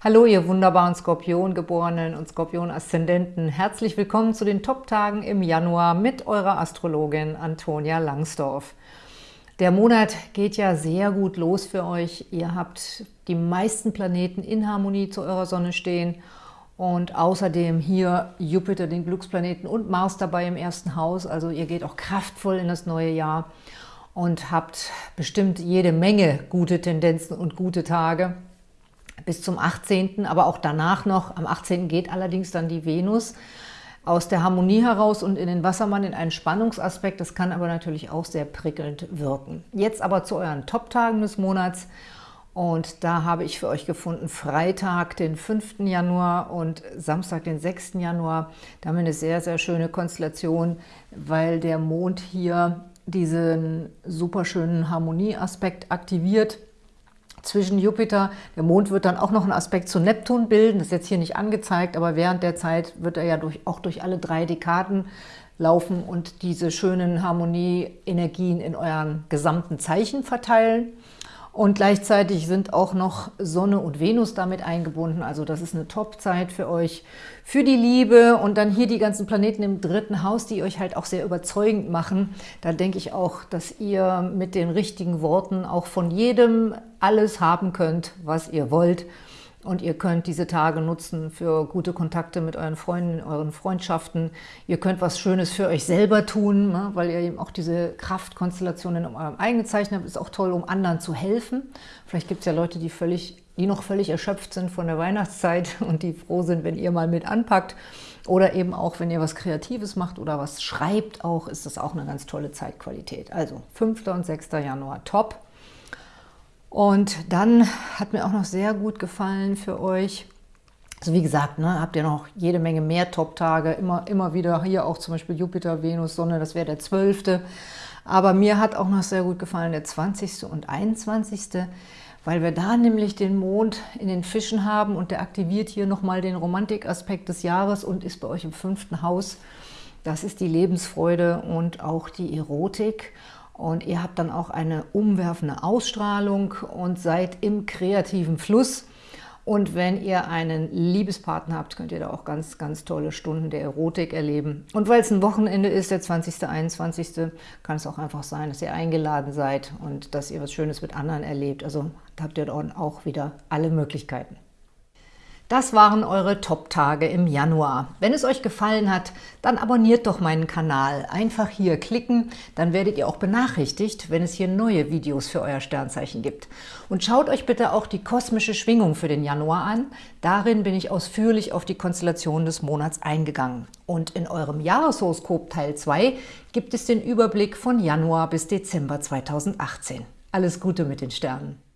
Hallo, ihr wunderbaren Skorpiongeborenen und Skorpion-Aszendenten. Herzlich willkommen zu den Top-Tagen im Januar mit eurer Astrologin Antonia Langsdorf. Der Monat geht ja sehr gut los für euch. Ihr habt die meisten Planeten in Harmonie zu eurer Sonne stehen und außerdem hier Jupiter, den Glücksplaneten und Mars dabei im ersten Haus. Also ihr geht auch kraftvoll in das neue Jahr und habt bestimmt jede Menge gute Tendenzen und gute Tage bis zum 18., aber auch danach noch. Am 18. geht allerdings dann die Venus aus der Harmonie heraus und in den Wassermann in einen Spannungsaspekt. Das kann aber natürlich auch sehr prickelnd wirken. Jetzt aber zu euren Top-Tagen des Monats. Und da habe ich für euch gefunden Freitag, den 5. Januar und Samstag, den 6. Januar. Da haben wir eine sehr, sehr schöne Konstellation, weil der Mond hier diesen super schönen Harmonieaspekt aktiviert zwischen Jupiter. Der Mond wird dann auch noch einen Aspekt zu Neptun bilden. Das ist jetzt hier nicht angezeigt, aber während der Zeit wird er ja durch, auch durch alle drei Dekaden laufen und diese schönen Harmonie-Energien in euren gesamten Zeichen verteilen. Und gleichzeitig sind auch noch Sonne und Venus damit eingebunden. Also das ist eine Top-Zeit für euch, für die Liebe. Und dann hier die ganzen Planeten im dritten Haus, die euch halt auch sehr überzeugend machen. Da denke ich auch, dass ihr mit den richtigen Worten auch von jedem alles haben könnt, was ihr wollt. Und ihr könnt diese Tage nutzen für gute Kontakte mit euren Freunden, euren Freundschaften. Ihr könnt was Schönes für euch selber tun, ne, weil ihr eben auch diese Kraftkonstellationen in eurem eigenen Zeichen habt. Ist auch toll, um anderen zu helfen. Vielleicht gibt es ja Leute, die, völlig, die noch völlig erschöpft sind von der Weihnachtszeit und die froh sind, wenn ihr mal mit anpackt. Oder eben auch, wenn ihr was Kreatives macht oder was schreibt auch, ist das auch eine ganz tolle Zeitqualität. Also 5. und 6. Januar, top. Und dann hat mir auch noch sehr gut gefallen für euch, also wie gesagt, ne, habt ihr noch jede Menge mehr Top-Tage, immer, immer wieder hier auch zum Beispiel Jupiter, Venus, Sonne, das wäre der 12. Aber mir hat auch noch sehr gut gefallen der 20. und 21., weil wir da nämlich den Mond in den Fischen haben und der aktiviert hier nochmal den Romantikaspekt des Jahres und ist bei euch im fünften Haus. Das ist die Lebensfreude und auch die Erotik. Und ihr habt dann auch eine umwerfende Ausstrahlung und seid im kreativen Fluss. Und wenn ihr einen Liebespartner habt, könnt ihr da auch ganz, ganz tolle Stunden der Erotik erleben. Und weil es ein Wochenende ist, der 20., 21., kann es auch einfach sein, dass ihr eingeladen seid und dass ihr was Schönes mit anderen erlebt. Also habt ihr dann auch wieder alle Möglichkeiten. Das waren eure Top-Tage im Januar. Wenn es euch gefallen hat, dann abonniert doch meinen Kanal. Einfach hier klicken, dann werdet ihr auch benachrichtigt, wenn es hier neue Videos für euer Sternzeichen gibt. Und schaut euch bitte auch die kosmische Schwingung für den Januar an. Darin bin ich ausführlich auf die Konstellation des Monats eingegangen. Und in eurem Jahreshoroskop Teil 2 gibt es den Überblick von Januar bis Dezember 2018. Alles Gute mit den Sternen!